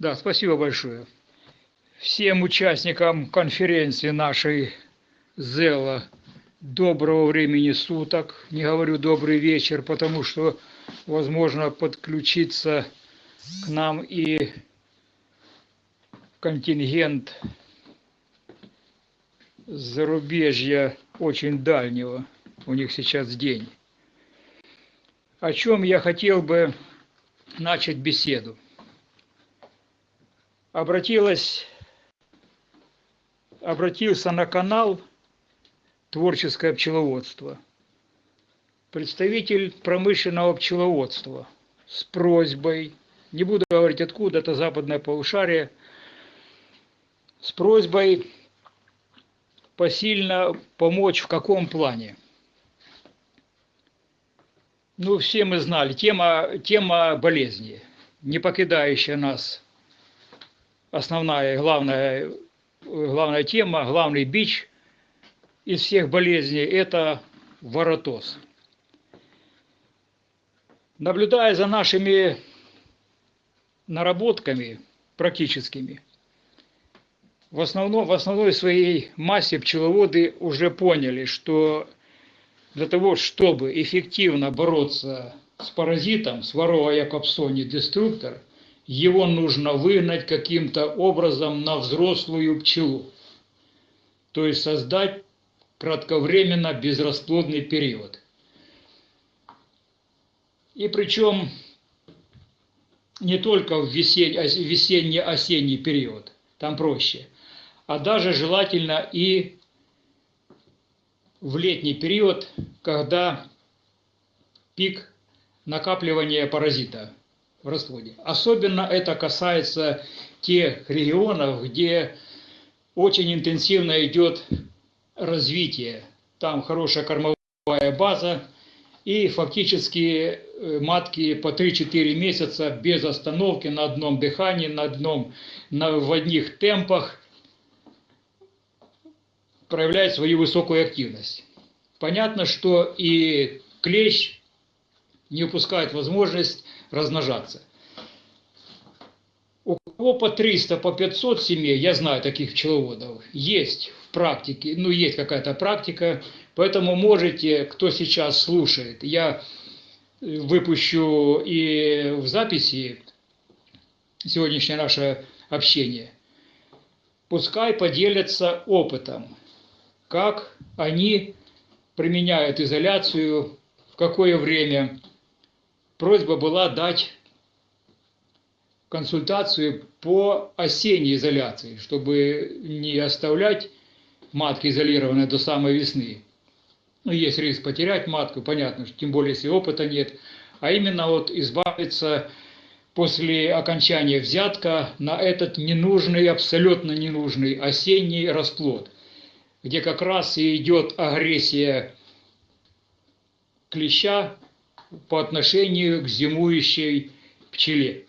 Да, спасибо большое. Всем участникам конференции нашей ЗЭЛа доброго времени суток. Не говорю добрый вечер, потому что возможно подключиться к нам и контингент зарубежья очень дальнего. У них сейчас день. О чем я хотел бы начать беседу. Обратилась, обратился на канал «Творческое пчеловодство» представитель промышленного пчеловодства с просьбой, не буду говорить откуда, это западное полушарие, с просьбой посильно помочь в каком плане. Ну, все мы знали, тема, тема болезни, не покидающая нас. Основная, главная, главная тема, главный бич из всех болезней – это воротоз. Наблюдая за нашими наработками практическими, в, основном, в основной своей массе пчеловоды уже поняли, что для того, чтобы эффективно бороться с паразитом, с ворова якобсони деструктор, его нужно выгнать каким-то образом на взрослую пчелу. То есть создать кратковременно безрасплодный период. И причем не только в весенне-осенний период, там проще, а даже желательно и в летний период, когда пик накапливания паразита в расплоде. Особенно это касается тех регионов, где очень интенсивно идет развитие. Там хорошая кормовая база, и фактически э, матки по 3-4 месяца без остановки на одном дыхании, на одном, на, в одних темпах проявляет свою высокую активность. Понятно, что и клещ не упускает возможность размножаться. У кого по 300, по 500 семей, я знаю таких пчеловодов, есть в практике, ну есть какая-то практика, поэтому можете, кто сейчас слушает, я выпущу и в записи сегодняшнее наше общение, пускай поделятся опытом как они применяют изоляцию, в какое время. Просьба была дать консультацию по осенней изоляции, чтобы не оставлять матки изолированные до самой весны. Ну, есть риск потерять матку, понятно, что тем более, если опыта нет. А именно вот избавиться после окончания взятка на этот ненужный, абсолютно ненужный осенний расплод – где как раз и идет агрессия клеща по отношению к зимующей пчеле.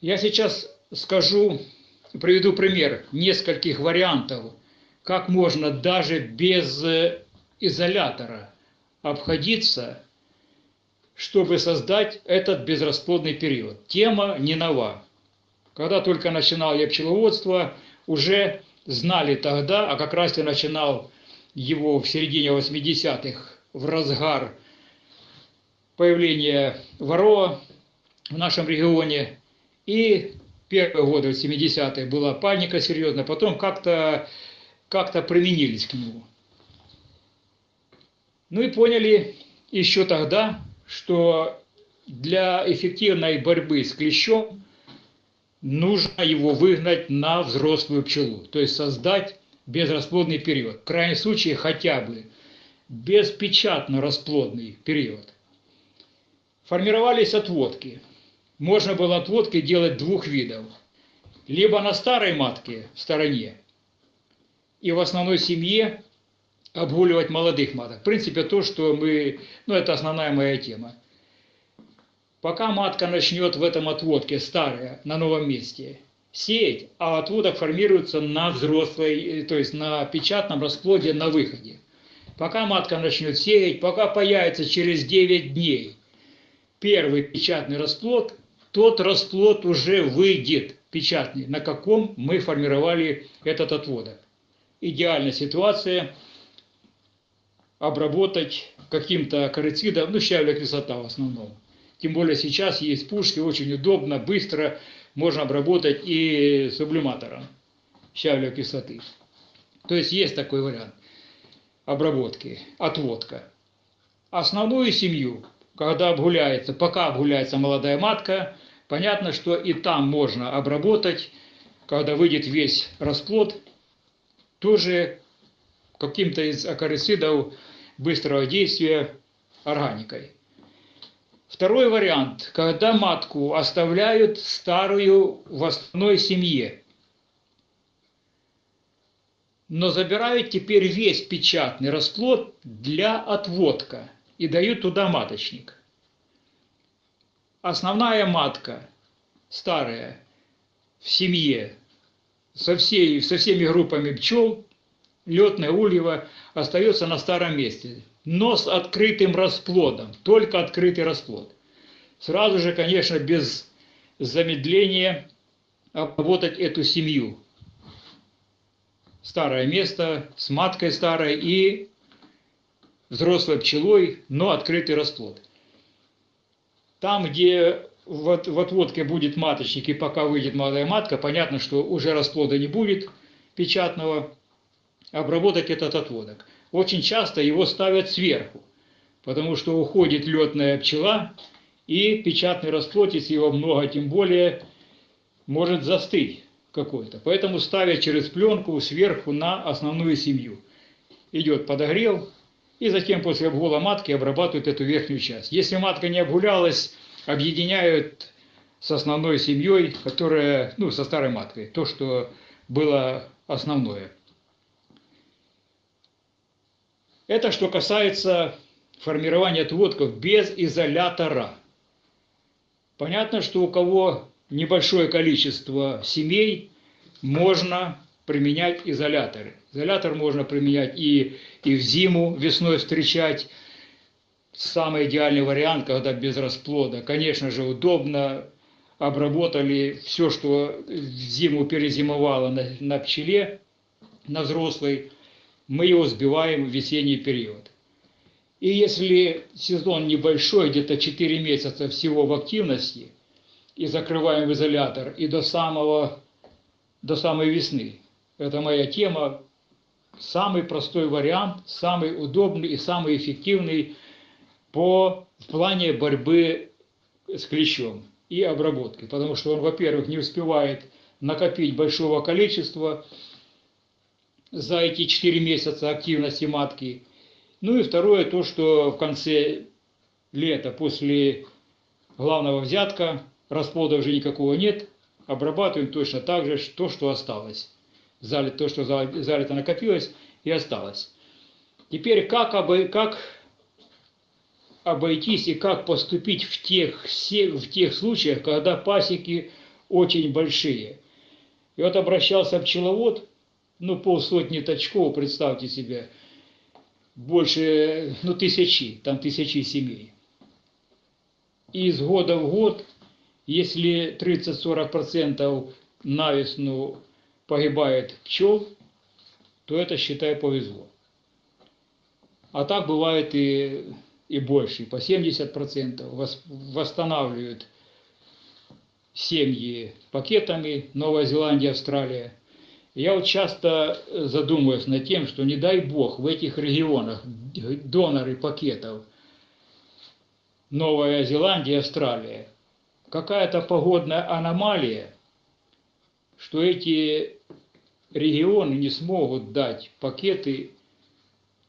Я сейчас скажу, приведу пример нескольких вариантов, как можно даже без изолятора обходиться, чтобы создать этот безрасплодный период. Тема не нова. Когда только начинал я пчеловодство, уже знали тогда, а как раз я начинал его в середине 80-х, в разгар появления ворова в нашем регионе. И первые годы, 70-е, была паника серьезная, потом как-то как, -то, применились к нему. Ну и поняли еще тогда, что для эффективной борьбы с клещом нужно его выгнать на взрослую пчелу, то есть создать безрасплодный период. В крайнем случае хотя бы беспечатно расплодный период. Формировались отводки. Можно было отводки делать двух видов. Либо на старой матке в стороне и в основной семье обгуливать молодых маток. В принципе, то, что мы... Ну, это основная моя тема. Пока матка начнет в этом отводке, старая, на новом месте, сеять, а отводок формируется на взрослой, э, то есть на печатном расплоде на выходе. Пока матка начнет сеять, пока появится через 9 дней первый печатный расплод, тот расплод уже выйдет печатный, на каком мы формировали этот отводок. Идеальная ситуация обработать каким-то акарицидом, ну, щавля кислота в основном. Тем более сейчас есть пушки, очень удобно, быстро можно обработать и сублиматором щавля кислоты. То есть есть такой вариант обработки, отводка. Основную семью, когда обгуляется, пока обгуляется молодая матка, понятно, что и там можно обработать, когда выйдет весь расплод, тоже каким-то из акарицидов быстрого действия органикой. Второй вариант, когда матку оставляют старую в основной семье, но забирают теперь весь печатный расплод для отводка и дают туда маточник. Основная матка, старая, в семье, со, всей, со всеми группами пчел, летное ульево остается на старом месте, но с открытым расплодом, только открытый расплод. Сразу же, конечно, без замедления обработать эту семью. Старое место с маткой старой и взрослой пчелой, но открытый расплод. Там, где в отводке будет маточник и пока выйдет молодая матка, понятно, что уже расплода не будет печатного, обработать этот отводок. Очень часто его ставят сверху, потому что уходит летная пчела, и печатный расплод, если его много, тем более, может застыть какой-то. Поэтому ставят через пленку сверху на основную семью. Идет подогрев, и затем после обгула матки обрабатывают эту верхнюю часть. Если матка не обгулялась, объединяют с основной семьей, которая, ну, со старой маткой, то, что было основное. Это что касается формирования отводков без изолятора. Понятно, что у кого небольшое количество семей, можно применять изоляторы. Изолятор можно применять и, и в зиму, весной встречать. Самый идеальный вариант, когда без расплода. Конечно же, удобно. Обработали все, что в зиму перезимовало на, на пчеле, на взрослой мы его сбиваем в весенний период. И если сезон небольшой, где-то 4 месяца всего в активности, и закрываем в изолятор, и до, самого, до самой весны. Это моя тема. Самый простой вариант, самый удобный и самый эффективный по, в плане борьбы с клещом и обработки. Потому что он, во-первых, не успевает накопить большого количества, за эти 4 месяца активности матки. Ну и второе, то, что в конце лета, после главного взятка, расплода уже никакого нет, обрабатываем точно так же то, что осталось. Залит, то, что залито накопилось и осталось. Теперь как, обой, как обойтись и как поступить в тех, в тех случаях, когда пасеки очень большие. И вот обращался пчеловод, ну, полсотни точков, представьте себе, больше, ну, тысячи, там тысячи семей. И из года в год, если 30-40% на весну погибает пчел, то это, считай, повезло. А так бывает и, и больше, по 70% восстанавливают семьи пакетами Новая Зеландия, Австралия – я вот часто задумываюсь над тем, что не дай бог в этих регионах доноры пакетов Новая Зеландия, Австралия, какая-то погодная аномалия, что эти регионы не смогут дать пакеты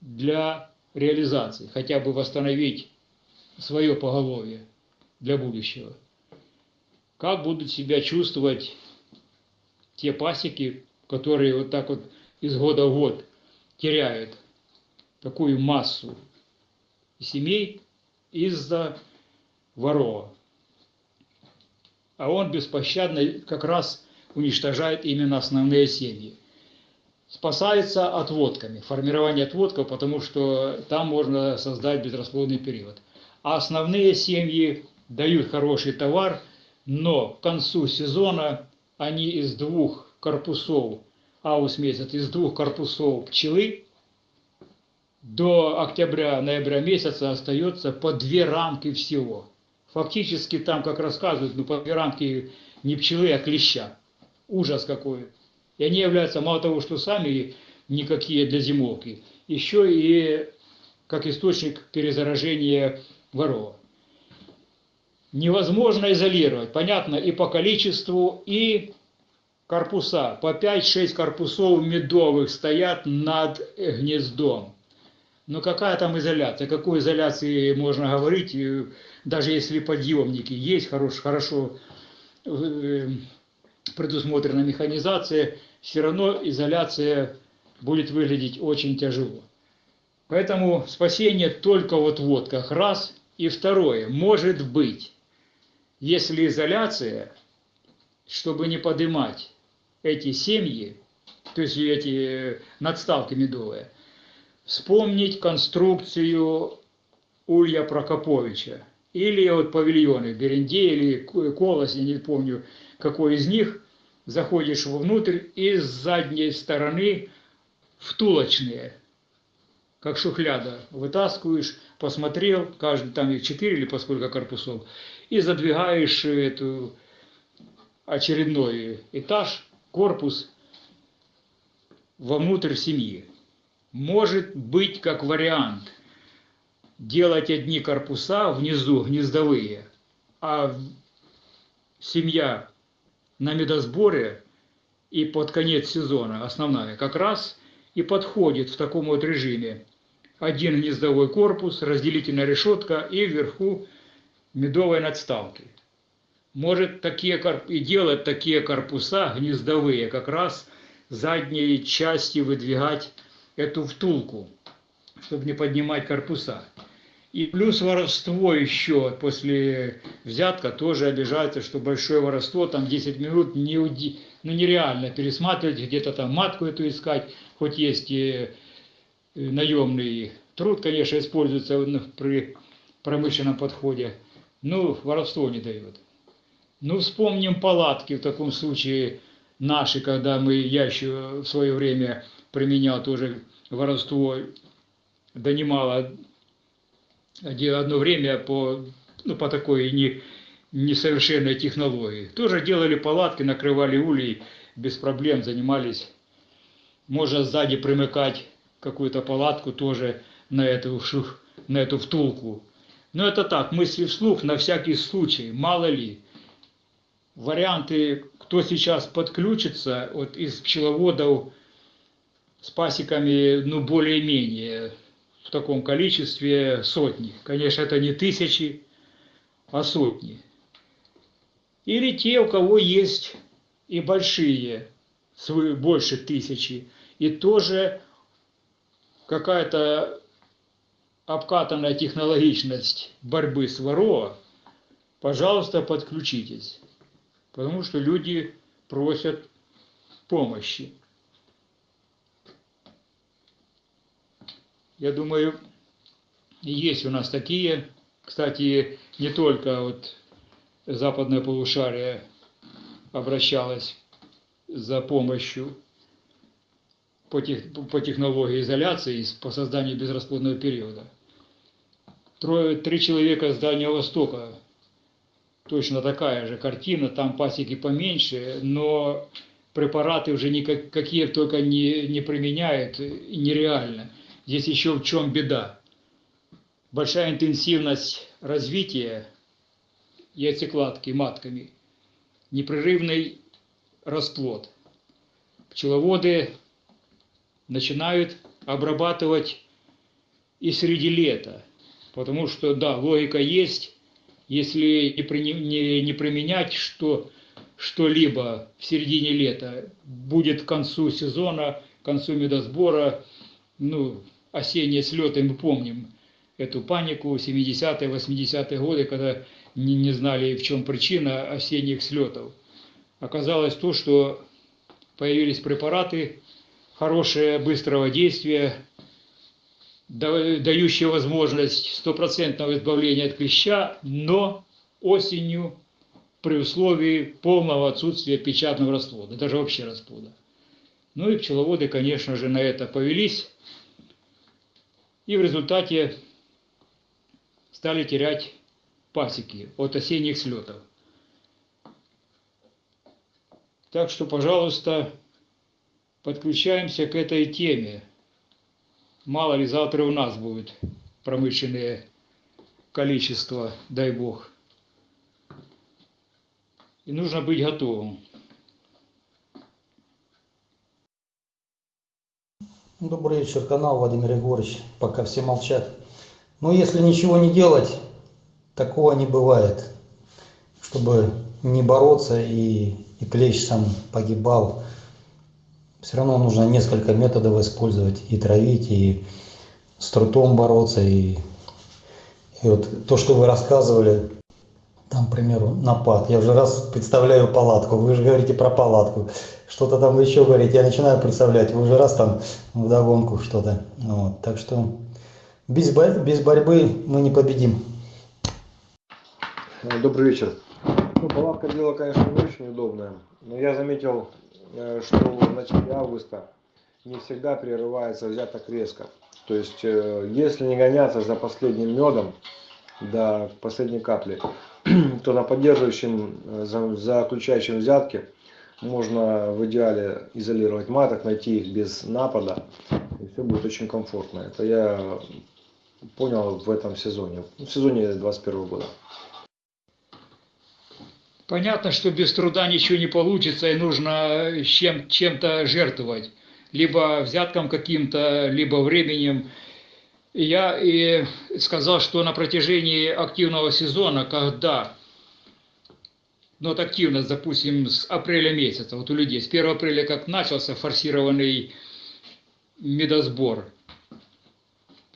для реализации, хотя бы восстановить свое поголовье для будущего. Как будут себя чувствовать те пасеки, которые вот так вот из года в год теряют такую массу семей из-за ворова. А он беспощадно как раз уничтожает именно основные семьи. Спасается отводками, формирование отводков, потому что там можно создать безрасплодный период. А основные семьи дают хороший товар, но к концу сезона они из двух корпусов, аус месяц, из двух корпусов пчелы до октября-ноября месяца остается по две рамки всего. Фактически там, как рассказывают, ну по две рамки не пчелы, а клеща. Ужас какой. И они являются мало того, что сами никакие для зимовки, еще и как источник перезаражения ворова. Невозможно изолировать, понятно, и по количеству, и корпуса. По 5-6 корпусов медовых стоят над гнездом. Но какая там изоляция? Какой изоляции можно говорить, даже если подъемники есть, хорош, хорошо э, предусмотрена механизация, все равно изоляция будет выглядеть очень тяжело. Поэтому спасение только вот вот как раз. И второе, может быть, если изоляция, чтобы не поднимать эти семьи, то есть эти надставки медовые, вспомнить конструкцию Улья Прокоповича. Или вот павильоны Беренде или Колос, я не помню, какой из них, заходишь вовнутрь и с задней стороны втулочные, как шухляда, вытаскиваешь, посмотрел, каждый там их четыре или по сколько корпусов, и задвигаешь эту очередной этаж, корпус вовнутрь семьи. Может быть как вариант делать одни корпуса внизу, гнездовые, а семья на медосборе и под конец сезона, основная, как раз и подходит в таком вот режиме. Один гнездовой корпус, разделительная решетка и вверху медовой надставки. Может такие, и делать такие корпуса гнездовые, как раз задней части выдвигать эту втулку, чтобы не поднимать корпуса. И плюс воровство еще после взятка тоже обижается, что большое воровство, там 10 минут не уди... ну, нереально пересматривать, где-то там матку эту искать, хоть есть и наемный труд, конечно, используется при промышленном подходе, ну, воровство не дает. Ну, вспомним палатки в таком случае наши, когда мы, я еще в свое время применял тоже воровство, донимало одно время по, ну, по такой не, несовершенной технологии. Тоже делали палатки, накрывали улей, без проблем занимались. Можно сзади примыкать какую-то палатку тоже на эту, на эту втулку. Но это так, мысли вслух на всякий случай, мало ли. Варианты, кто сейчас подключится вот из пчеловодов с пасеками, ну, более-менее, в таком количестве сотни. Конечно, это не тысячи, а сотни. Или те, у кого есть и большие, больше тысячи, и тоже какая-то обкатанная технологичность борьбы с ворова, пожалуйста, подключитесь. Потому что люди просят помощи. Я думаю, есть у нас такие. Кстати, не только вот западное полушарие обращалось за помощью по, тех, по технологии изоляции по созданию безрасплодного периода. Трое, три человека с Дальнего Востока, точно такая же картина, там пасеки поменьше, но препараты уже никакие только не, не применяют, нереально. Здесь еще в чем беда. Большая интенсивность развития яйцекладки матками, непрерывный расплод. Пчеловоды начинают обрабатывать и среди лета, потому что, да, логика есть, если не, при, не, не применять что, что-либо в середине лета, будет к концу сезона, к концу медосбора, ну, осенние слеты, мы помним эту панику 70-е, 80-е годы, когда не, не знали, в чем причина осенних слетов. Оказалось то, что появились препараты хорошие, быстрого действия, дающие возможность стопроцентного избавления от клеща, но осенью при условии полного отсутствия печатного расплода, даже вообще расплода. Ну и пчеловоды, конечно же, на это повелись, и в результате стали терять пасеки от осенних слетов. Так что, пожалуйста, подключаемся к этой теме. Мало ли завтра у нас будет промышленное количество, дай бог. И нужно быть готовым. Добрый вечер, канал Владимир Егорович. Пока все молчат. Но если ничего не делать, такого не бывает. Чтобы не бороться и, и клещ сам погибал, все равно нужно несколько методов использовать. И травить, и с трутом бороться. И, и вот то, что вы рассказывали, там, к примеру, напад. Я уже раз представляю палатку. Вы же говорите про палатку. Что-то там еще говорите. Я начинаю представлять. Вы уже раз там вдогонку что-то. Вот. Так что без, без борьбы мы не победим. Добрый вечер. Ну, палатка дело, конечно, не очень удобное. Но я заметил, э, что в начале августа не всегда прерывается взяток резко. То есть, э, если не гоняться за последним медом до последней капли, то на поддерживающем, э, заключающем взятки можно в идеале изолировать маток, найти их без напада, и все будет очень комфортно. Это я понял в этом сезоне, в сезоне 2021 года. Понятно, что без труда ничего не получится, и нужно чем, чем-то жертвовать. Либо взятком каким-то, либо временем. Я и сказал, что на протяжении активного сезона, когда ну, вот активность, допустим, с апреля месяца, вот у людей, с 1 апреля как начался форсированный медосбор,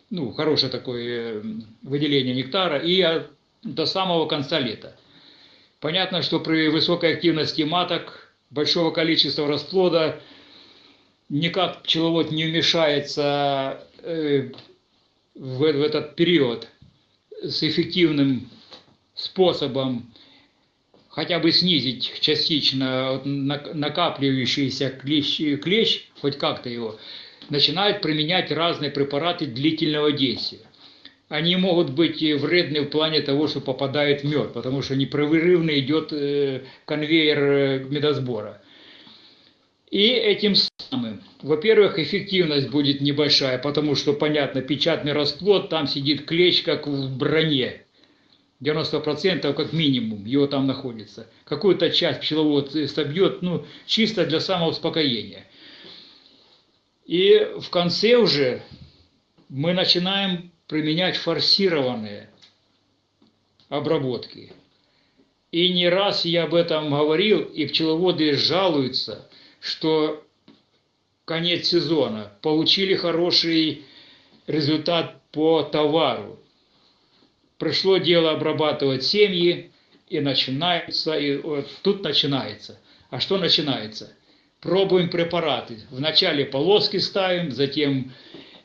ну, хорошее такое выделение нектара, и до самого конца лета. Понятно, что при высокой активности маток, большого количества расплода, никак пчеловод не вмешается э, в этот период с эффективным способом хотя бы снизить частично накапливающийся клещ, клещ хоть как-то его, начинают применять разные препараты длительного действия. Они могут быть вредны в плане того, что попадает мед, потому что непрерывно идет э, конвейер э, медосбора. И этим самым, во-первых, эффективность будет небольшая, потому что, понятно, печатный расплод, там сидит клещ, как в броне. 90% как минимум его там находится. Какую-то часть пчеловод собьет, ну, чисто для самоуспокоения. И в конце уже мы начинаем применять форсированные обработки. И не раз я об этом говорил, и пчеловоды жалуются, что конец сезона, получили хороший результат по товару. Пришло дело обрабатывать семьи, и начинается, и вот тут начинается. А что начинается? Пробуем препараты. Вначале полоски ставим, затем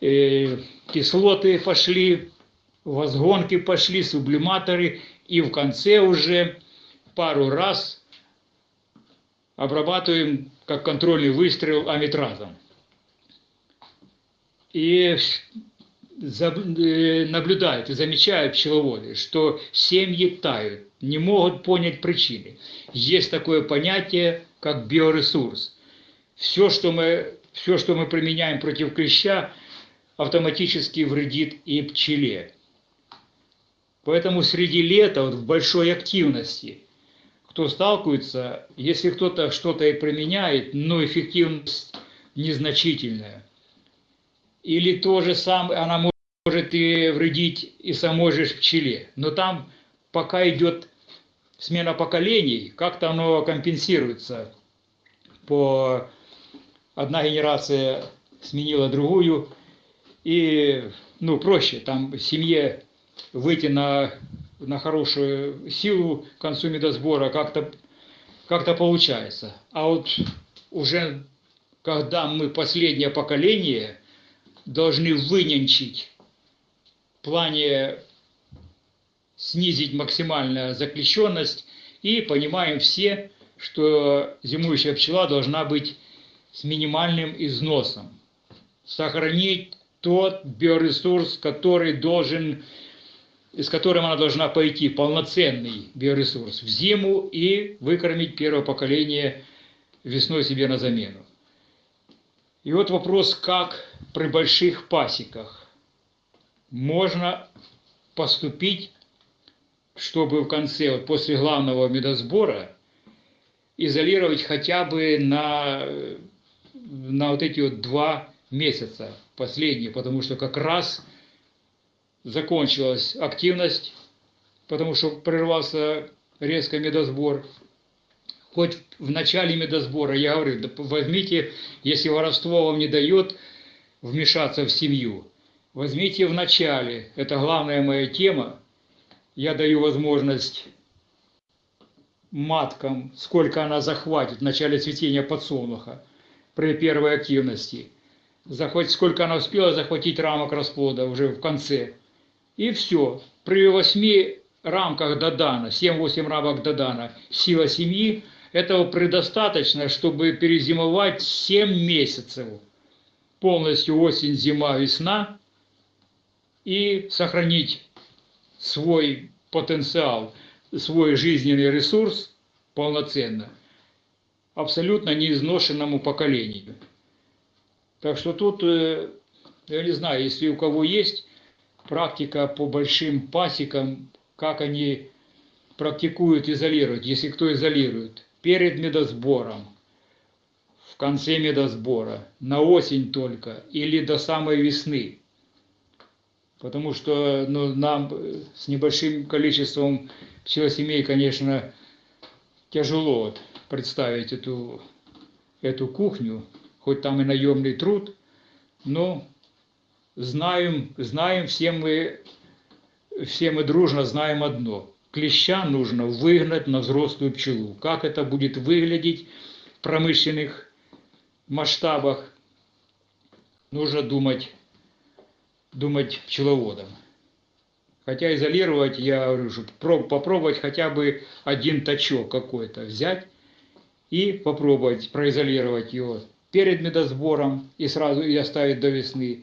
э, кислоты пошли, возгонки пошли, сублиматоры, и в конце уже пару раз обрабатываем как контрольный выстрел аметразом. И наблюдают и замечают пчеловоды, что семьи тают, не могут понять причины. Есть такое понятие, как биоресурс. Все, что мы, все, что мы применяем против клеща, автоматически вредит и пчеле. Поэтому среди лета, вот в большой активности – кто сталкивается, если кто-то что-то и применяет, но эффективность незначительная. Или то же самое, она может и вредить и самой же пчеле. Но там пока идет смена поколений, как-то оно компенсируется. По одна генерация сменила другую, и ну, проще там семье выйти на на хорошую силу к концу медосбора как-то как, -то, получается. А вот уже когда мы последнее поколение должны выненчить в плане снизить максимальную заключенность И понимаем все, что зимующая пчела должна быть с минимальным износом. Сохранить тот биоресурс, который должен, с которым она должна пойти, полноценный биоресурс в зиму и выкормить первое поколение весной себе на замену. И вот вопрос, как при больших пасеках можно поступить, чтобы в конце, вот после главного медосбора, изолировать хотя бы на, на вот эти вот два месяца последние, потому что как раз закончилась активность, потому что прервался резко медосбор. Хоть в начале медосбора я говорю, возьмите, если воровство вам не дает вмешаться в семью, возьмите в начале, это главная моя тема, я даю возможность маткам, сколько она захватит в начале цветения подсолнуха при первой активности. Захватить, сколько она успела захватить рамок расплода уже в конце. И все. При восьми рамках Дадана, 7-8 рамок Дадана, сила семьи, этого предостаточно, чтобы перезимовать 7 месяцев. Полностью осень, зима, весна. И сохранить свой потенциал – свой жизненный ресурс полноценно абсолютно неизношенному поколению. Так что тут, э, я не знаю, если у кого есть практика по большим пасекам, как они практикуют изолировать, если кто изолирует, перед медосбором, в конце медосбора, на осень только или до самой весны. Потому что ну, нам с небольшим количеством пчелосемей, конечно, тяжело вот представить эту, эту кухню, хоть там и наемный труд, но знаем, знаем все мы, все мы дружно знаем одно. Клеща нужно выгнать на взрослую пчелу. Как это будет выглядеть в промышленных масштабах, нужно думать, думать пчеловодам. Хотя изолировать, я говорю, попробовать хотя бы один точок какой-то взять и попробовать произолировать его перед медосбором и сразу и оставить до весны,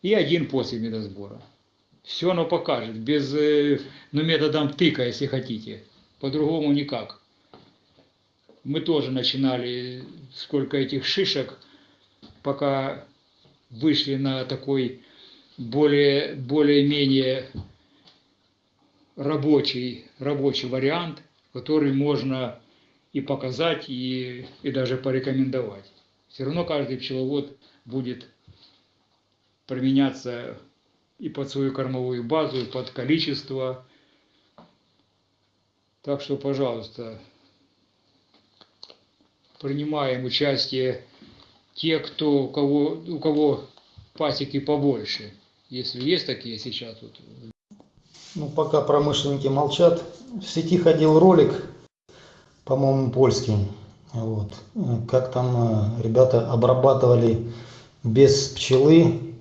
и один после медосбора. Все оно покажет, без, э, ну, методом тыка, если хотите. По-другому никак. Мы тоже начинали, сколько этих шишек, пока вышли на такой более, более-менее рабочий, рабочий вариант, который можно и показать, и, и даже порекомендовать. Все равно каждый пчеловод будет применяться и под свою кормовую базу, и под количество. Так что, пожалуйста, принимаем участие те, кто, у, кого, у кого пасеки побольше. Если есть такие сейчас вот Ну, пока промышленники молчат, в сети ходил ролик, по-моему, польский. Вот. Как там э, ребята обрабатывали без пчелы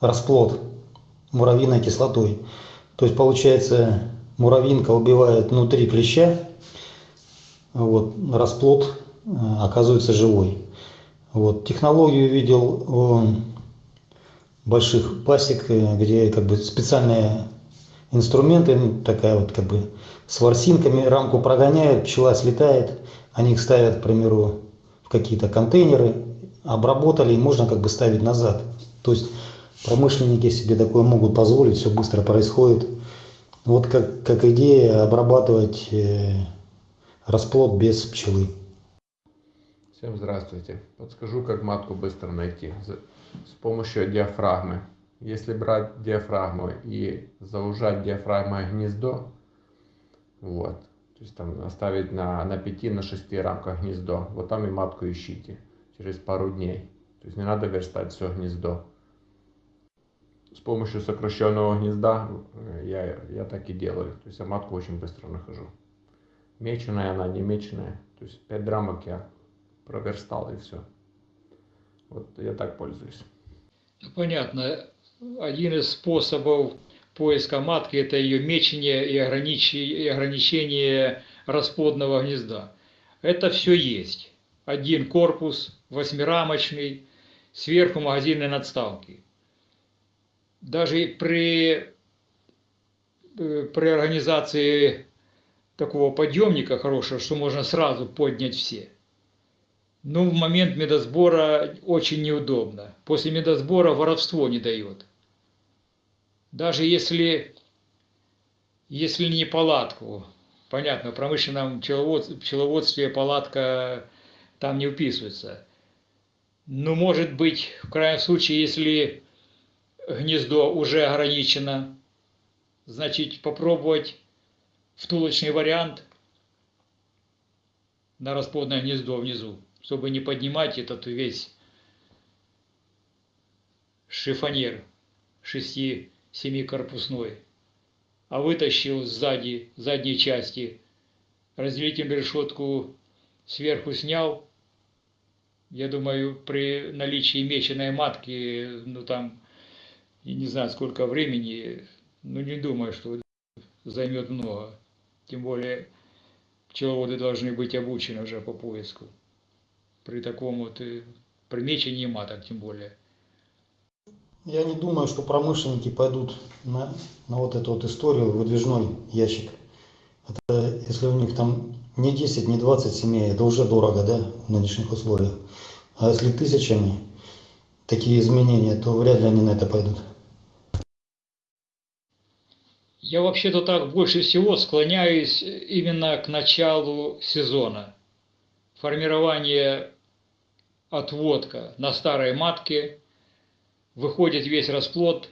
расплод муравьиной кислотой. То есть, получается, муравьинка убивает внутри клеща, вот, расплод оказывается живой. Вот. Технологию видел больших пасек, э, где как бы специальная инструменты, ну, такая вот как бы с ворсинками, рамку прогоняют, пчела слетает, они их ставят, к примеру, в какие-то контейнеры, обработали, и можно как бы ставить назад. То есть промышленники себе такое могут позволить, все быстро происходит. Вот как, как идея обрабатывать э, расплод без пчелы. Всем здравствуйте. Подскажу, как матку быстро найти. С помощью диафрагмы. Если брать диафрагму и заужать диафрагмой гнездо, вот, то есть там оставить на, на 5 на 6 рамках гнездо, вот там и матку ищите через пару дней. То есть не надо верстать все гнездо. С помощью сокращенного гнезда э, я, я так и делаю. То есть я матку очень быстро нахожу. Меченая она, не меченая. То есть 5 рамок я проверстал и все. Вот я так пользуюсь. Понятно один из способов поиска матки – это ее мечение и ограничение расплодного гнезда. Это все есть. Один корпус восьмирамочный, сверху магазинные надставки. Даже при, э, при организации такого подъемника хорошего, что можно сразу поднять все. Но в момент медосбора очень неудобно. После медосбора воровство не дает. Даже если, если не палатку, понятно, в промышленном пчеловод, пчеловодстве палатка там не вписывается. Но может быть, в крайнем случае, если гнездо уже ограничено, значит попробовать втулочный вариант на расплодное гнездо внизу, чтобы не поднимать этот весь шифонер 6-7 корпусной, а вытащил сзади, задней части, разделительную решетку сверху снял, я думаю, при наличии меченой матки, ну там, не знаю сколько времени, ну не думаю, что займет много. Тем более пчеловоды должны быть обучены уже по поиску. При таком вот э, при мечении маток тем более. Я не думаю, что промышленники пойдут на, на вот эту вот историю, выдвижной ящик. Это если у них там не 10, не 20 семей, это уже дорого, да, в нынешних условиях. А если тысячами такие изменения, то вряд ли они на это пойдут. Я вообще-то так больше всего склоняюсь именно к началу сезона. Формирование отводка на старой матке, выходит весь расплод,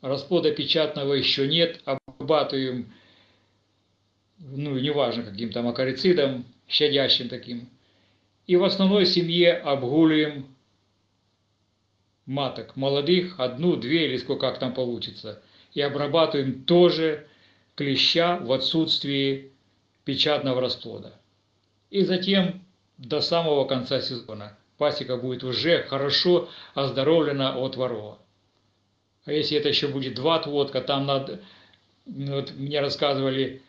расплода печатного еще нет, обрабатываем, ну, неважно, каким там акарицидом, щадящим таким. И в основной семье обгуливаем маток молодых, одну, две или сколько как там получится – и обрабатываем тоже клеща в отсутствии печатного расплода. И затем до самого конца сезона пасека будет уже хорошо оздоровлена от ворова. А если это еще будет два отводка, там надо, ну, вот мне рассказывали,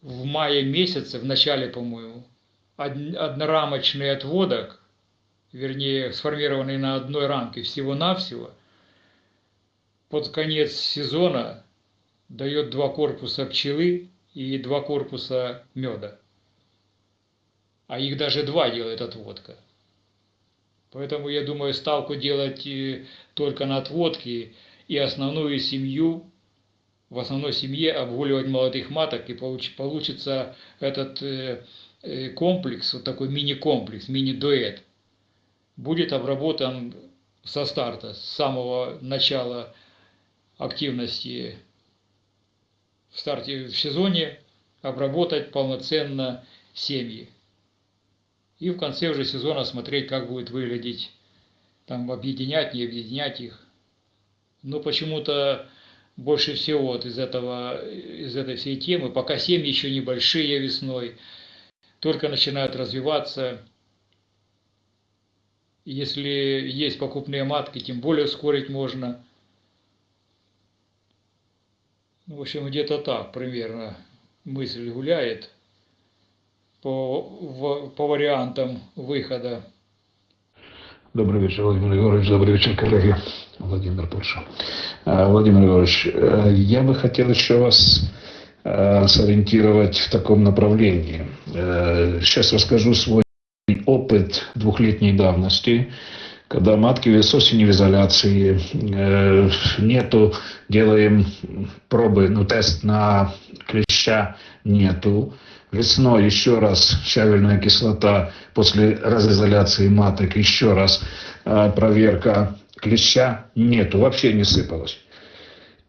в мае месяце, в начале, по-моему, однорамочный отводок, вернее, сформированный на одной рамке всего-навсего – под конец сезона дает два корпуса пчелы и два корпуса меда. А их даже два делает отводка. Поэтому я думаю ставку делать э, только на отводки и основную семью, в основной семье обгуливать молодых маток и получится этот э, э, комплекс, вот такой мини-комплекс, мини-дуэт, будет обработан со старта, с самого начала активности в старте в сезоне обработать полноценно семьи. И в конце уже сезона смотреть, как будет выглядеть, там объединять, не объединять их. Но почему-то больше всего вот из, этого, из этой всей темы, пока семьи еще небольшие весной, только начинают развиваться. Если есть покупные матки, тем более ускорить можно – ну, в общем, где-то так примерно мысль гуляет по, в, по вариантам выхода. Добрый вечер, Владимир Егорович. Добрый вечер, коллеги. Владимир Польша. Э, Владимир Егорович, э, я бы хотел еще вас э, сориентировать в таком направлении. Сейчас расскажу свой опыт двухлетней давности когда матки с осени в изоляции, э, нету, делаем пробы, ну тест на клеща нету. Весной еще раз щавельная кислота после разизоляции маток, еще раз э, проверка клеща нету, вообще не сыпалось.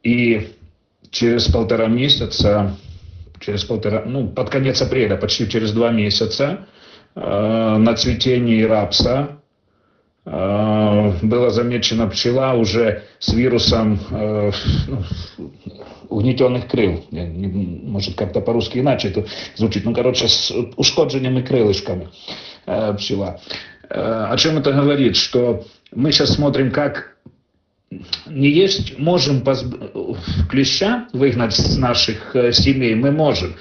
И через полтора месяца, через полтора, ну, под конец апреля, почти через два месяца, э, на цветении рапса была замечена пчела уже с вирусом э, ну, угнетенных крыл. Может, как-то по-русски иначе это звучит. Ну, короче, с ушкодженными крылышками э, пчела. О чем это говорит? Что мы сейчас смотрим, как не есть, можем позб... клеща выгнать с наших семей, мы можем.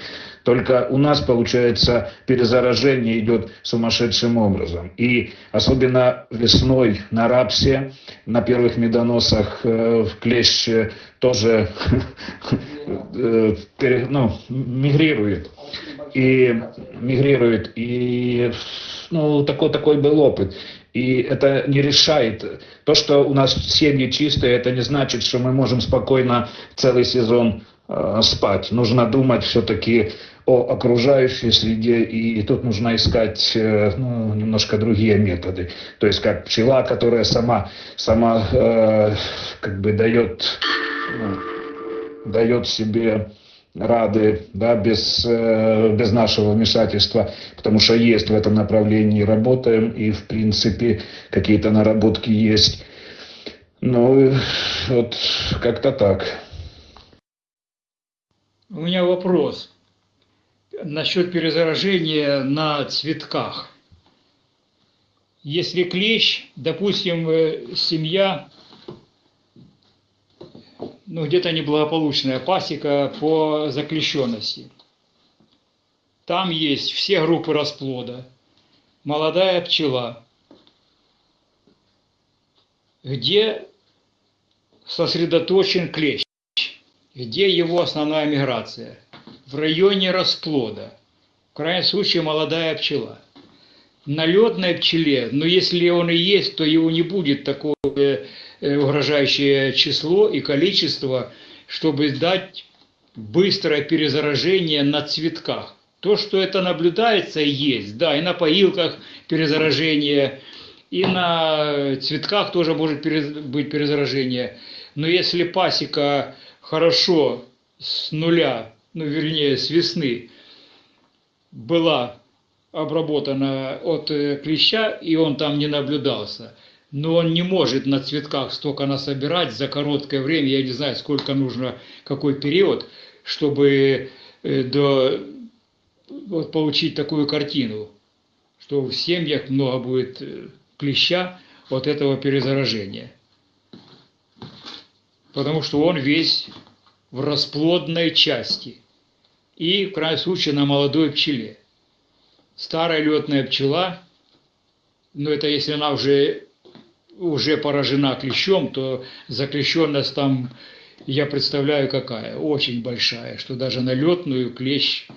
Только у нас, получается, перезаражение идет сумасшедшим образом. И особенно весной на рапсе, на первых медоносах э, клещ тоже э, ну, мигрирует. И мигрирует. И ну, такой, такой был опыт. И это не решает. То, что у нас семьи чистые, это не значит, что мы можем спокойно целый сезон э, спать. Нужно думать все-таки о окружающей среде, и тут нужно искать э, ну, немножко другие методы. То есть как пчела, которая сама, сама э, как бы дает, ну, дает себе рады, да, без, э, без нашего вмешательства, потому что есть в этом направлении, работаем, и, в принципе, какие-то наработки есть. Ну, вот как-то так. У меня вопрос насчет перезаражения на цветках. Если клещ, допустим, э, семья ну, где-то неблагополучная пасека по заключенности. Там есть все группы расплода, молодая пчела, где сосредоточен клещ, где его основная миграция. В районе расплода, в крайнем случае молодая пчела. На летной пчеле, но если он и есть, то его не будет такого Э, угрожающее число и количество, чтобы дать быстрое перезаражение на цветках. То, что это наблюдается, есть, да, и на поилках перезаражение, и на цветках тоже может быть перезаражение. Но если пасека хорошо с нуля, ну вернее с весны, была обработана от э, клеща, и он там не наблюдался – но он не может на цветках столько насобирать за короткое время, я не знаю, сколько нужно, какой период, чтобы э, до, вот, получить такую картину, что в семьях много будет э, клеща от этого перезаражения. Потому что он весь в расплодной части и, в крайнем случае, на молодой пчеле. Старая летная пчела, но это если она уже уже поражена клещом, то заклещенность там, я представляю, какая, очень большая, что даже на летную клещ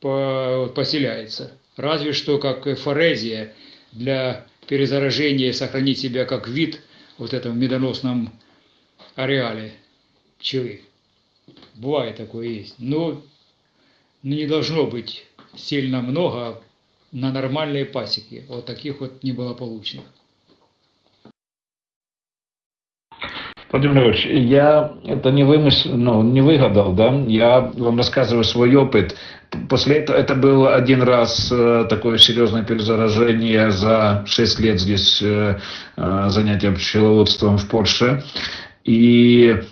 поселяется. Разве что как форезия для перезаражения сохранить себя как вид вот этом медоносном ареале пчелы. Бывает такое есть. Но не должно быть сильно много, на нормальные пасеки, вот таких вот неблагополучных. Владимир Ильич, я это не вымысел, ну, не выгадал, да, я вам рассказываю свой опыт. После этого это был один раз э, такое серьезное перезаражение за 6 лет здесь э, э, занятия пчеловодством в Польше. И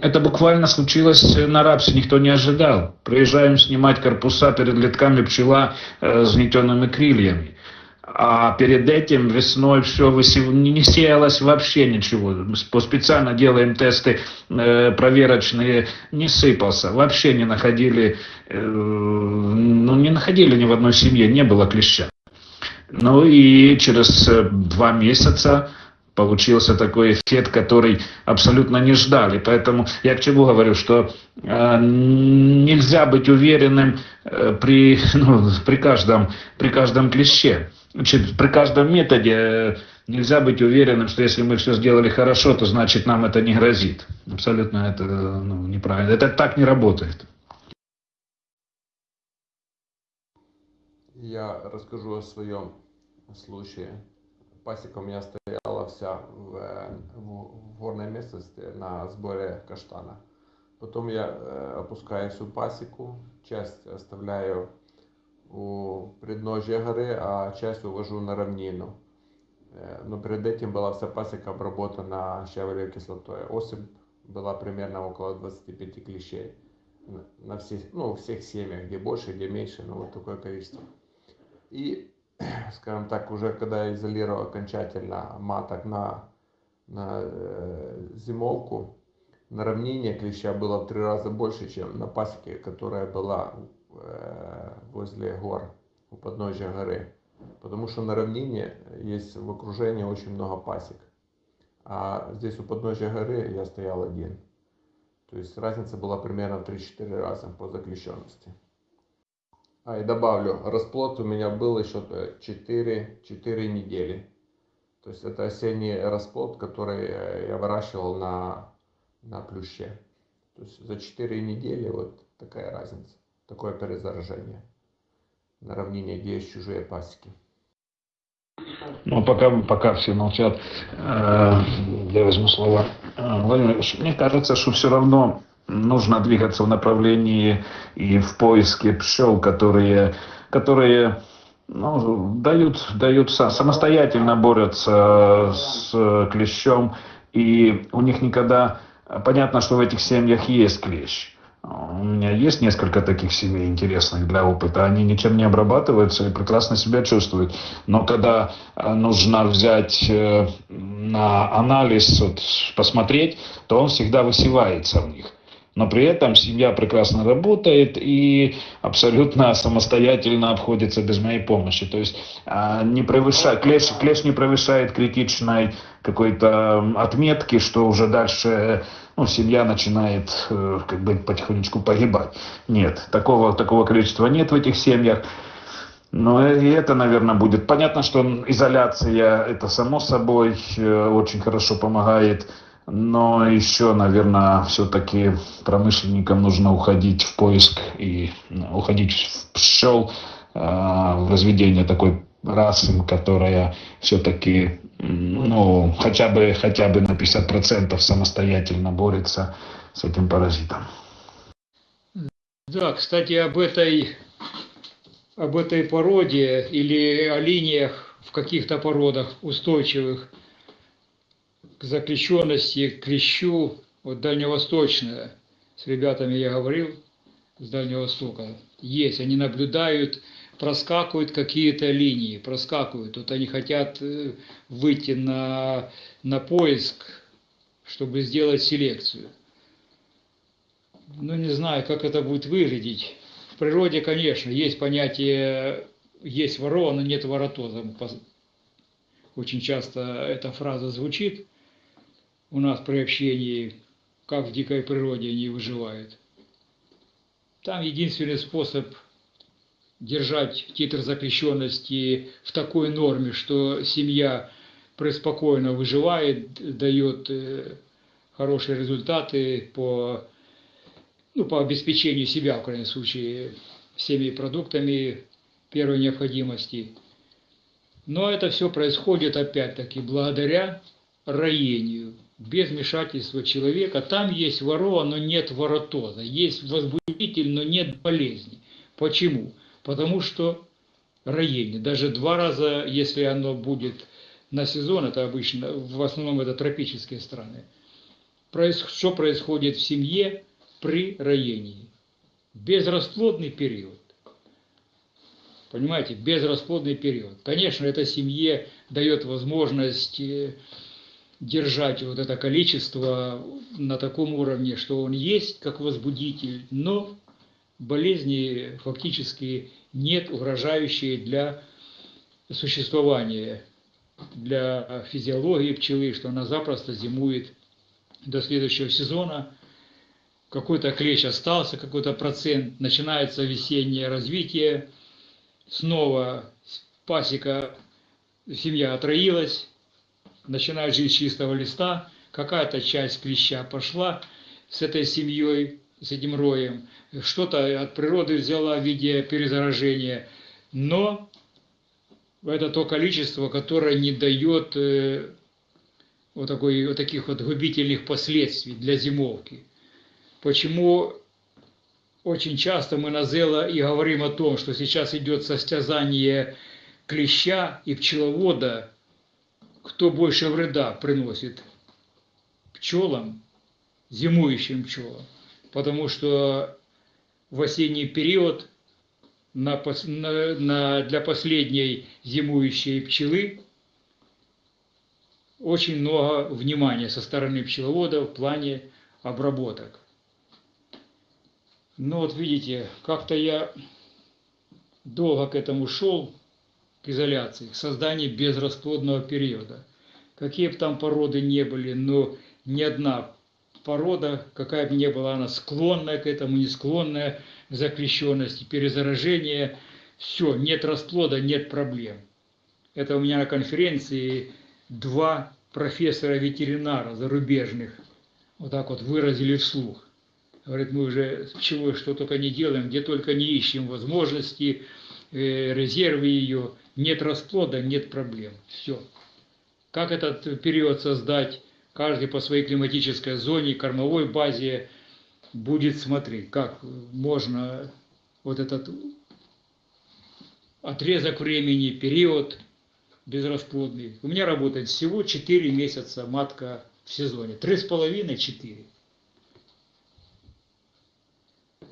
это буквально случилось на рапсе, никто не ожидал. Приезжаем снимать корпуса перед летками пчела э, с гнетенными крыльями. А перед этим весной все высев... не сеялось вообще ничего. Специально делаем тесты э, проверочные, не сыпался. Вообще не находили, э, ну не находили ни в одной семье, не было клеща. Ну и через э, два месяца получился такой эффект, который абсолютно не ждали. Поэтому я к чему говорю, что э, нельзя быть уверенным э, при, ну, при, каждом, при каждом клеще. Значит, при каждом методе э, нельзя быть уверенным, что если мы все сделали хорошо, то значит нам это не грозит. Абсолютно это ну, неправильно. Это так не работает. Я расскажу о своем случае. Пасека у меня стояла вся в, в горной местности на сборе каштана. Потом я э, опускаю всю пасеку, часть оставляю у предножья горы, а часть увожу на равнину. Э, но перед этим была вся пасека обработана щавелевой кислотой. Осыпь была примерно около 25 клещей на всех, ну, всех семьях, где больше, где меньше, но вот такое количество. И скажем так, уже когда я изолировал окончательно маток на, на э, зимовку, на равнине клеща было в три раза больше, чем на пасеке, которая была э, возле гор, у подножия горы. Потому что на равнине есть в окружении очень много пасек. А здесь у подножия горы я стоял один. То есть разница была примерно в 3-4 раза по заключенности. А и добавлю, расплод у меня был еще 4, 4 недели. То есть это осенний расплод, который я выращивал на, на плюще. То есть за 4 недели вот такая разница, такое перезаражение на равнине, где есть чужие пасеки. Ну, пока, пока все молчат, э, я возьму слово. Э, Владимир мне кажется, что все равно нужно двигаться в направлении и в поиске пчел, которые, которые ну, дают, дают самостоятельно борются с клещом, и у них никогда... Понятно, что в этих семьях есть клещ, у меня есть несколько таких семей интересных для опыта. Они ничем не обрабатываются и прекрасно себя чувствуют. Но когда э, нужно взять э, на анализ, вот, посмотреть, то он всегда высевается в них. Но при этом семья прекрасно работает и абсолютно самостоятельно обходится без моей помощи. То есть а, не превышает, клеш, клеш не превышает критичной какой-то отметки, что уже дальше ну, семья начинает э, как бы потихонечку погибать. Нет, такого, такого количества нет в этих семьях. Но и это, наверное, будет. Понятно, что изоляция, это само собой э, очень хорошо помогает. Но еще, наверное, все-таки промышленникам нужно уходить в поиск и уходить в пчел, э, в разведение такой расы, которая все-таки ну, хотя бы, хотя бы на 50% самостоятельно борется с этим паразитом. Да, кстати, об этой, об этой породе или о линиях в каких-то породах устойчивых к заключенности, к клещу, вот дальневосточная, с ребятами я говорил, с Дальнего Востока, есть, они наблюдают проскакивают какие-то линии, проскакивают. Вот они хотят э, выйти на, на поиск, чтобы сделать селекцию. Ну, не знаю, как это будет выглядеть. В природе, конечно, есть понятие, есть ворона, нет воротоза. Очень часто эта фраза звучит у нас при общении, как в дикой природе они выживают. Там единственный способ держать титр запрещенности в такой норме, что семья преспокойно выживает, дает э, хорошие результаты по, ну, по обеспечению себя, в крайнем случае, всеми продуктами первой необходимости. Но это все происходит опять-таки благодаря роению, без вмешательства человека. Там есть ворова, но нет воротоза, есть возбудитель, но нет болезни. Почему? потому что роение, даже два раза, если оно будет на сезон, это обычно, в основном это тропические страны, что происходит в семье при роении? Безрасплодный период. Понимаете, безрасплодный период. Конечно, это семье дает возможность э, держать вот это количество на таком уровне, что он есть как возбудитель, но болезни фактически нет угрожающие для существования, для физиологии пчелы, что она запросто зимует до следующего сезона. Какой-то клещ остался, какой-то процент, начинается весеннее развитие, снова пасека, семья отроилась, начинает жить с чистого листа, какая-то часть клеща пошла с этой семьей, с этим роем, что-то от природы взяла в виде перезаражения, но это то количество, которое не дает э, вот, такой, вот таких вот губительных последствий для зимовки. Почему очень часто мы на Зела и говорим о том, что сейчас идет состязание клеща и пчеловода, кто больше вреда приносит пчелам, зимующим пчелам потому что в осенний период на, на, на, для последней зимующей пчелы очень много внимания со стороны пчеловода в плане обработок. Но вот видите, как-то я долго к этому шел, к изоляции, к созданию безрасплодного периода. Какие бы там породы не были, но ни одна порода, какая бы ни была она склонная к этому, не склонная к заключенности, перезаражение, все, нет расплода, нет проблем. Это у меня на конференции два профессора-ветеринара зарубежных вот так вот выразили вслух. Говорит, мы уже чего что только не делаем, где только не ищем возможности, резервы ее, нет расплода, нет проблем. Все. Как этот период создать, каждый по своей климатической зоне, кормовой базе будет смотреть, как можно вот этот отрезок времени, период безрасплодный. У меня работает всего 4 месяца матка в сезоне. 3,5-4.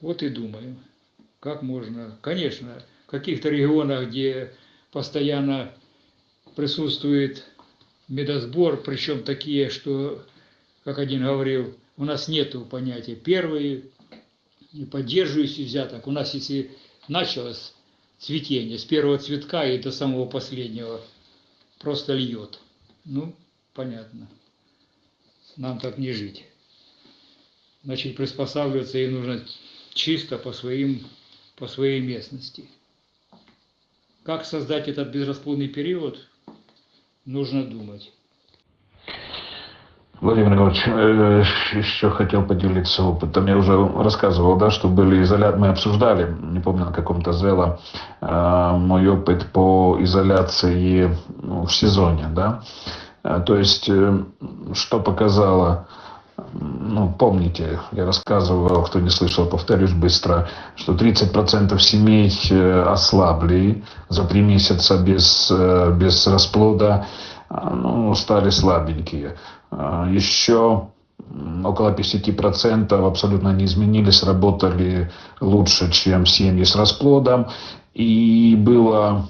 Вот и думаю, как можно. Конечно, каких-то регионах, где постоянно присутствует медосбор, причем такие, что, как один говорил, у нас нету понятия первый и поддерживающий взяток. У нас, если началось цветение с первого цветка и до самого последнего, просто льет. Ну, понятно. Нам так не жить. Значит, приспосабливаться им нужно чисто по, своим, по своей местности. Как создать этот безрасплодный период, нужно думать. Владимир Григорьевич, э, еще хотел поделиться опытом. Я уже рассказывал, да, что были изоляции, мы обсуждали, не помню на каком-то звела, э, мой опыт по изоляции ну, в сезоне, да. Э, то есть, что показало ну, помните, я рассказывал, кто не слышал, повторюсь быстро, что 30% семей ослабли за три месяца без, без расплода, ну, стали слабенькие. Еще около 50% абсолютно не изменились, работали лучше, чем семьи с расплодом. И было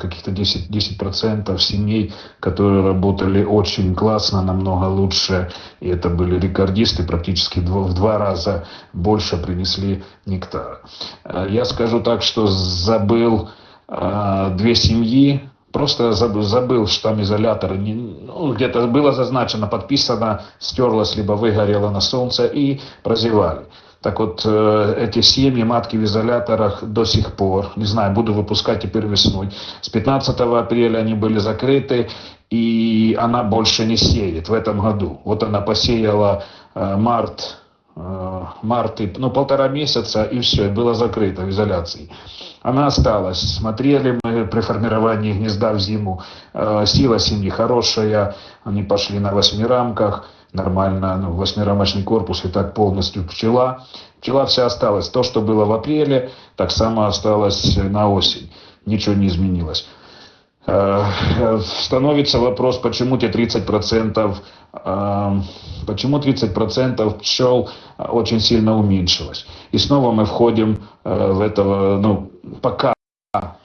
каких-то 10%, 10 семей, которые работали очень классно, намного лучше. И это были рекордисты, практически в два раза больше принесли нектара. Я скажу так, что забыл а, две семьи, Просто забыл, что там изолятор, ну, где-то было зазначено, подписано, стерлось, либо выгорело на солнце и прозевали. Так вот, э, эти семьи, матки в изоляторах до сих пор, не знаю, буду выпускать теперь весной. С 15 апреля они были закрыты, и она больше не сеет в этом году. Вот она посеяла э, март, э, март, ну, полтора месяца, и все, было закрыто в изоляции. Она осталась. Смотрели мы при формировании гнезда в зиму. Э, сила семьи хорошая. Они пошли на восьми рамках. Нормально, ну, восьмирамочный корпус и так полностью пчела. Пчела вся осталась. То, что было в апреле, так само осталось на осень. Ничего не изменилось. Э, становится вопрос, почему те 30%, э, почему 30% пчел очень сильно уменьшилось. И снова мы входим в этого, ну, пока,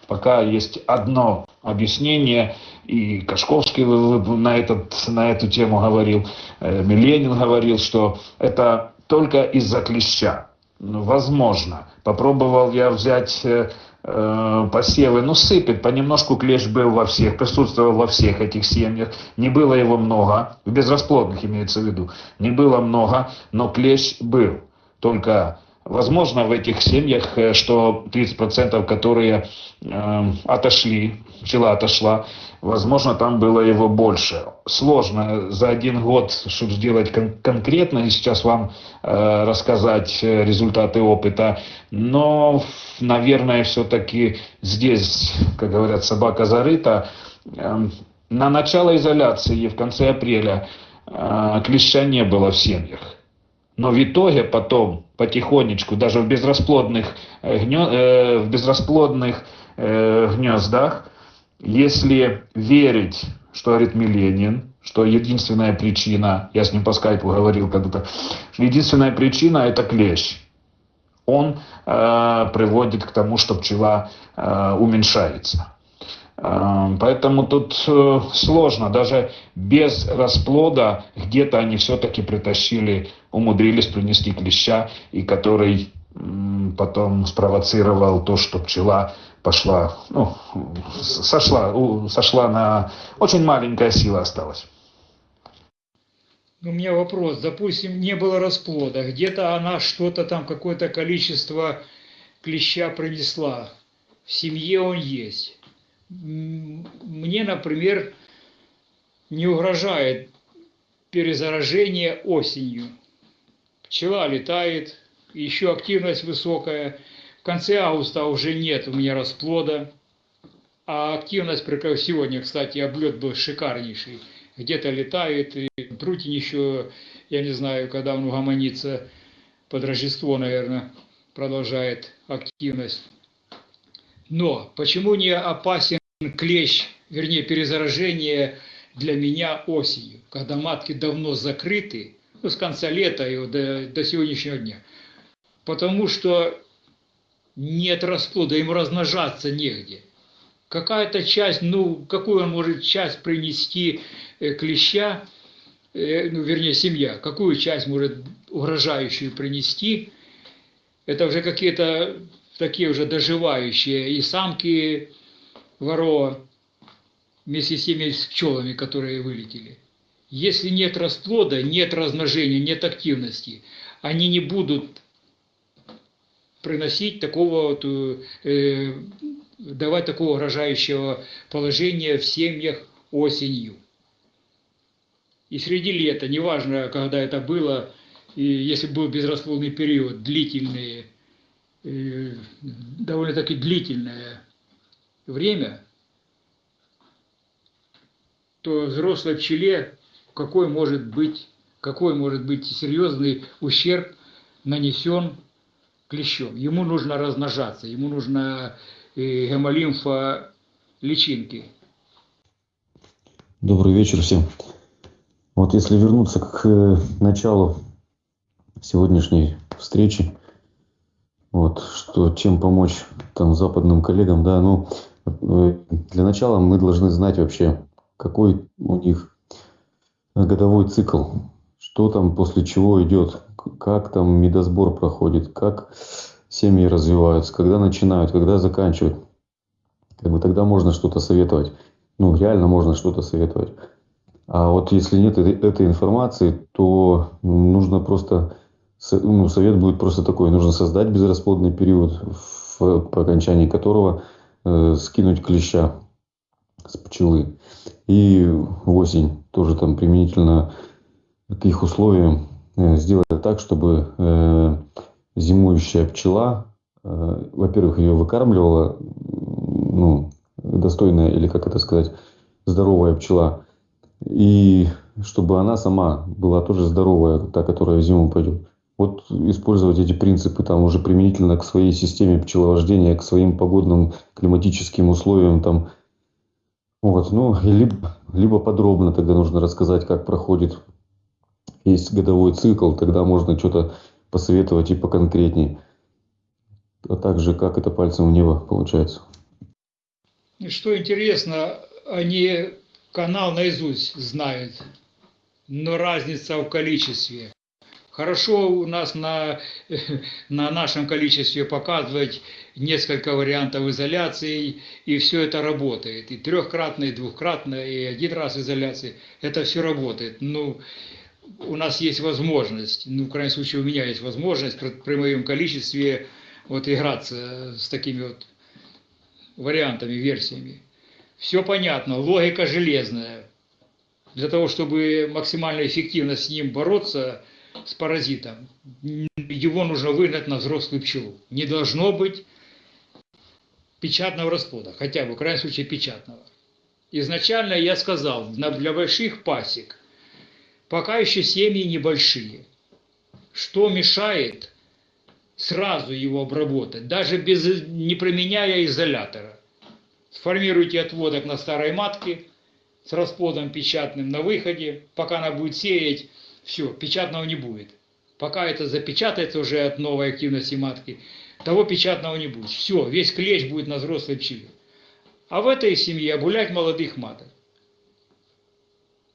пока есть одно объяснение, и Кашковский на, этот, на эту тему говорил, э, Миленин говорил, что это только из-за клеща. Ну, возможно. Попробовал я взять э, э, посевы, ну сыпет, понемножку клещ был во всех, присутствовал во всех этих семьях, не было его много, в безрасплодных имеется в виду, не было много, но клещ был. Только Возможно, в этих семьях, э, что 30%, которые э, отошли, пчела отошла, возможно, там было его больше. Сложно за один год, чтобы сделать кон- конкретно, и сейчас вам э, рассказать э, результаты опыта, но, наверное, все-таки здесь, как говорят, собака зарыта. Э, на начало изоляции в конце апреля э, клеща не было в семьях. Но в итоге потом потихонечку, даже в безрасплодных, э, э, в безрасплодных э, гнездах, если верить, что говорит Миленин, что единственная причина, я с ним по скайпу говорил когда-то, единственная причина это клещ. Он э, приводит к тому, что пчела э, уменьшается. Э, Поэтому тут э, сложно, даже без расплода где-то они все-таки притащили, умудрились принести клеща, и который потом спровоцировал то, что пчела пошла, ну, сошла, сошла на... Очень маленькая сила осталась. У меня вопрос. Допустим, не было расплода. Где-то она что-то там, какое-то количество клеща принесла. В семье он есть. Мне, например, не угрожает перезаражение осенью. Пчела летает, еще активность высокая. В конце августа уже нет у меня расплода. А активность, сегодня, кстати, облет был шикарнейший. Где-то летает, и Трутень еще, я не знаю, когда он угомонится, под Рождество, наверное, продолжает активность. Но почему не опасен клещ, вернее, перезаражение для меня осенью, когда матки давно закрыты, ну, с конца лета и до, до сегодняшнего дня? Потому что нет расплода, им размножаться негде. Какая-то часть, ну, какую он может часть принести э, клеща, э, ну, вернее, семья, какую часть может угрожающую принести, это уже какие-то такие уже доживающие, и самки ворова вместе с теми пчелами, которые вылетели. Если нет расплода, нет размножения, нет активности, они не будут приносить такого вот, э, давать такого угрожающего положения в семьях осенью. И среди лета, неважно, когда это было, и если был безрасплодный период, длительный, э, довольно-таки длительное время, то взрослой пчеле какой может быть, какой может быть серьезный ущерб нанесен клещом. Ему нужно размножаться, ему нужно э, гемолимфа личинки. Добрый вечер всем. Вот если вернуться к э, началу сегодняшней встречи, вот, что чем помочь там западным коллегам, да, ну, для начала мы должны знать вообще, какой у них годовой цикл, что там после чего идет, как там медосбор проходит, как семьи развиваются, когда начинают, когда заканчивают. Как бы тогда можно что-то советовать. Ну, реально можно что-то советовать. А вот если нет этой, информации, то нужно просто, ну, совет будет просто такой, нужно создать безрасплодный период, в, по окончании которого э, скинуть клеща с пчелы. И осень тоже там применительно к их условиям э, сделать так, чтобы э, зимующая пчела, э, во-первых, ее выкармливала, ну, достойная или, как это сказать, здоровая пчела, и чтобы она сама была тоже здоровая, та, которая в зиму пойдет. Вот использовать эти принципы там уже применительно к своей системе пчеловождения, к своим погодным климатическим условиям там. Вот, ну, либо, либо подробно тогда нужно рассказать, как проходит есть годовой цикл, тогда можно что-то посоветовать и поконкретней. А также, как это пальцем в небо получается. Что интересно, они канал наизусть знают, но разница в количестве. Хорошо у нас на, на нашем количестве показывать несколько вариантов изоляции, и все это работает. И трехкратно, и двухкратно, и один раз изоляции. Это все работает. Ну, у нас есть возможность, ну, в крайнем случае, у меня есть возможность при, при моем количестве вот играться с такими вот вариантами, версиями. Все понятно, логика железная. Для того, чтобы максимально эффективно с ним бороться, с паразитом, его нужно выгнать на взрослую пчелу. Не должно быть печатного расплода, хотя бы, в крайнем случае, печатного. Изначально я сказал, для больших пасек, пока еще семьи небольшие, что мешает сразу его обработать, даже без, не применяя изолятора. Сформируйте отводок на старой матке с расплодом печатным на выходе. Пока она будет сеять, все, печатного не будет. Пока это запечатается уже от новой активности матки, того печатного не будет. Все, весь клещ будет на взрослой пчеле. А в этой семье обулять молодых маток.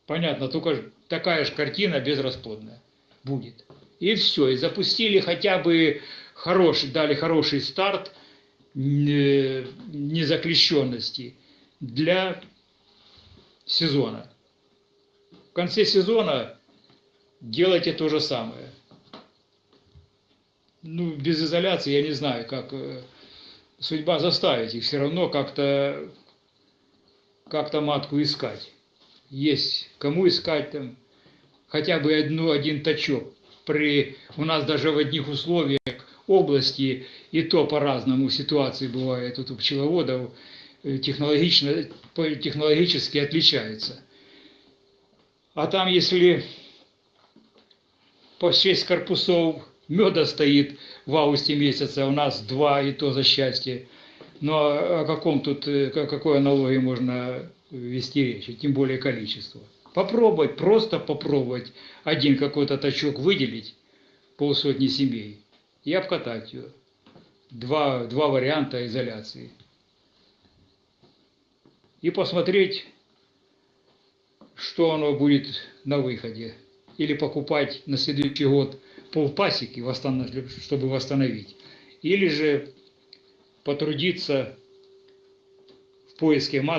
Понятно, только такая же картина безрасплодная будет. И все, и запустили хотя бы хороший, дали хороший старт э, незаклещенности для сезона. В конце сезона делайте то же самое. Ну, без изоляции я не знаю, как э, судьба заставит их все равно как-то как-то матку искать. Есть кому искать там хотя бы одну, один точок. При, у нас даже в одних условиях области и то по-разному ситуации бывает. Тут у пчеловодов э, технологично, технологически отличается. А там, если по 6 корпусов меда стоит в августе месяце, а у нас два, и то за счастье. Но о каком тут, э, о какой аналогии можно вести речь, тем более количество. Попробовать, просто попробовать один какой-то точок выделить, полсотни семей, и обкатать ее. Два, два варианта изоляции. И посмотреть, что оно будет на выходе. Или покупать на следующий год полпасеки, чтобы восстановить. Или же потрудиться в поиске матки